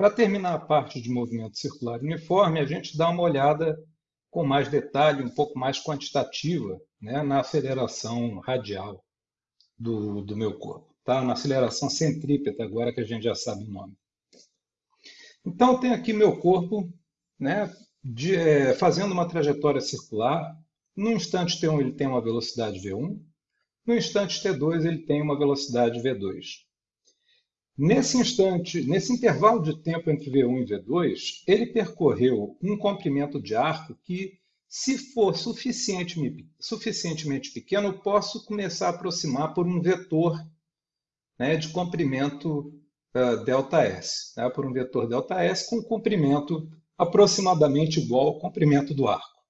Para terminar a parte de movimento circular uniforme, a gente dá uma olhada com mais detalhe, um pouco mais quantitativa, né, na aceleração radial do, do meu corpo, tá? na aceleração centrípeta, agora que a gente já sabe o nome. Então, tem aqui meu corpo né, de, é, fazendo uma trajetória circular. No instante T1 ele tem uma velocidade V1, no instante T2 ele tem uma velocidade V2. Nesse instante, nesse intervalo de tempo entre V1 e V2, ele percorreu um comprimento de arco que, se for suficientemente, pequeno, eu posso começar a aproximar por um vetor né, de comprimento uh, ΔS, né, por um vetor ΔS com comprimento aproximadamente igual ao comprimento do arco.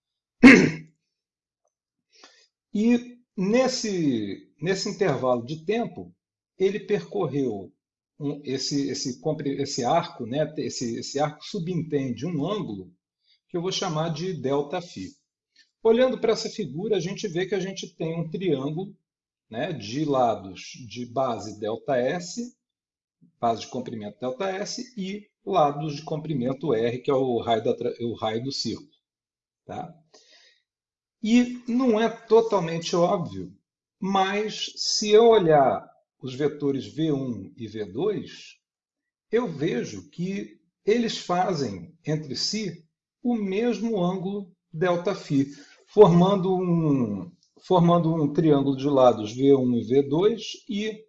E nesse, nesse intervalo de tempo, ele percorreu um, esse, esse, esse arco, né, esse, esse arco subentende um ângulo que eu vou chamar de delta phi Olhando para essa figura, a gente vê que a gente tem um triângulo né, de lados de base delta S, base de comprimento delta S, e lados de comprimento R, que é o raio, da, o raio do círculo. Tá? E não é totalmente óbvio, mas se eu olhar os vetores V1 e V2, eu vejo que eles fazem entre si o mesmo ângulo delta-φ, formando um, formando um triângulo de lados V1 e V2 e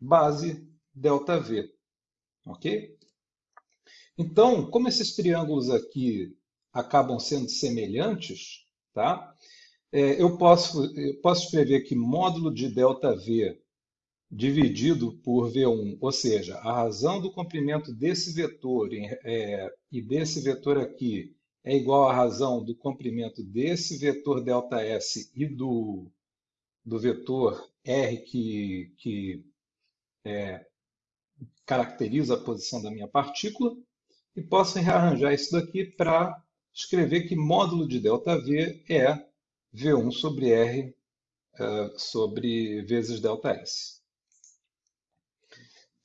base delta-v. Ok? Então, como esses triângulos aqui acabam sendo semelhantes, tá? É, eu, posso, eu posso escrever aqui módulo de delta dividido por V1, ou seja, a razão do comprimento desse vetor é, e desse vetor aqui é igual à razão do comprimento desse vetor ΔS e do, do vetor R que, que é, caracteriza a posição da minha partícula, e posso rearranjar isso daqui para escrever que módulo de ΔV é V1 sobre R uh, sobre vezes ΔS.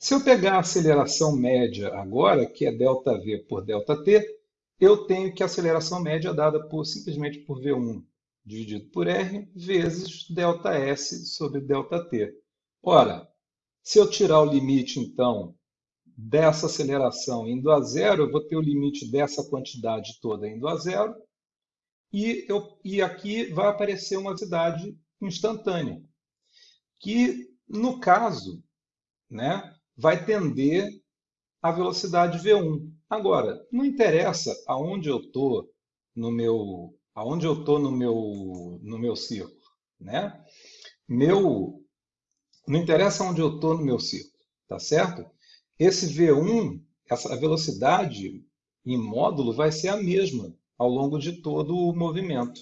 Se eu pegar a aceleração média agora, que é ΔV por ΔT, eu tenho que a aceleração média é dada por, simplesmente por V1 dividido por R vezes ΔS sobre ΔT. Ora, se eu tirar o limite, então, dessa aceleração indo a zero, eu vou ter o limite dessa quantidade toda indo a zero, e, eu, e aqui vai aparecer uma velocidade instantânea, que, no caso, né, vai tender à velocidade v1. Agora, não interessa aonde eu estou no meu, aonde eu tô no meu, no meu círculo, né? Meu, não interessa onde eu estou no meu círculo, tá certo? Esse v1, essa velocidade em módulo vai ser a mesma ao longo de todo o movimento.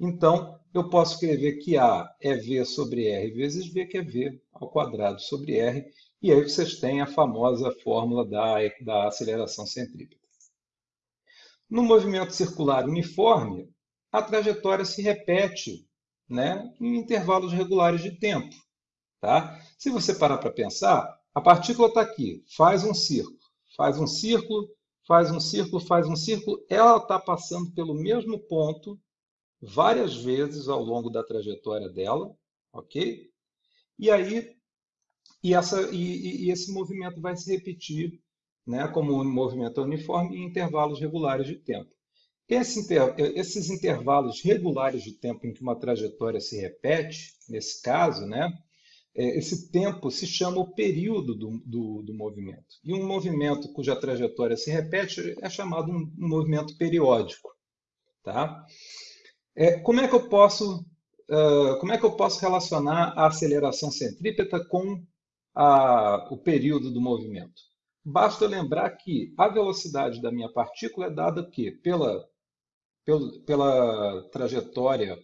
Então, eu posso escrever que A é V sobre R vezes V, que é V ao quadrado sobre R, e aí vocês têm a famosa fórmula da, da aceleração centrípeta. No movimento circular uniforme, a trajetória se repete né, em intervalos regulares de tempo. Tá? Se você parar para pensar, a partícula está aqui, faz um círculo, faz um círculo, faz um círculo, faz um círculo, ela está passando pelo mesmo ponto várias vezes ao longo da trajetória dela, ok? E aí e, essa, e, e esse movimento vai se repetir né, como um movimento uniforme em intervalos regulares de tempo. Esse inter, esses intervalos regulares de tempo em que uma trajetória se repete, nesse caso, né, é, esse tempo se chama o período do, do, do, movimento. E um movimento cuja trajetória se repete é chamado um, um movimento periódico. Tá? É, como, é que eu posso, uh, como é que eu posso relacionar a aceleração centrípeta com a, o período do movimento. Basta lembrar que a velocidade da minha partícula é dada que pela, pela, trajetória,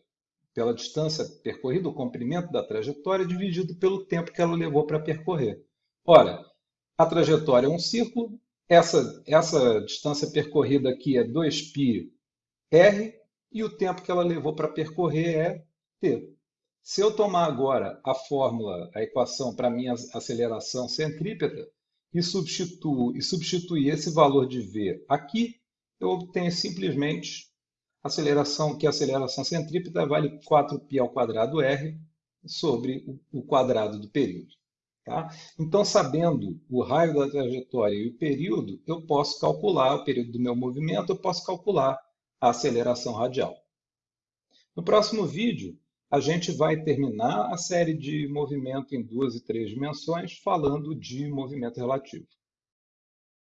pela distância percorrida, o comprimento da trajetória dividido pelo tempo que ela levou para percorrer. Ora, a trajetória é um círculo, essa, essa distância percorrida aqui é 2πr e o tempo que ela levou para percorrer é t. Se eu tomar agora a fórmula, a equação para minha aceleração centrípeta, e substituo e substituir esse valor de v aqui, eu obtenho simplesmente aceleração, que a aceleração centrípeta vale 4π ao quadrado r sobre o quadrado do período. Tá? Então, sabendo o raio da trajetória e o período, eu posso calcular o período do meu movimento, eu posso calcular a aceleração radial. No próximo vídeo, a gente vai terminar a série de movimento em duas e três dimensões falando de movimento relativo.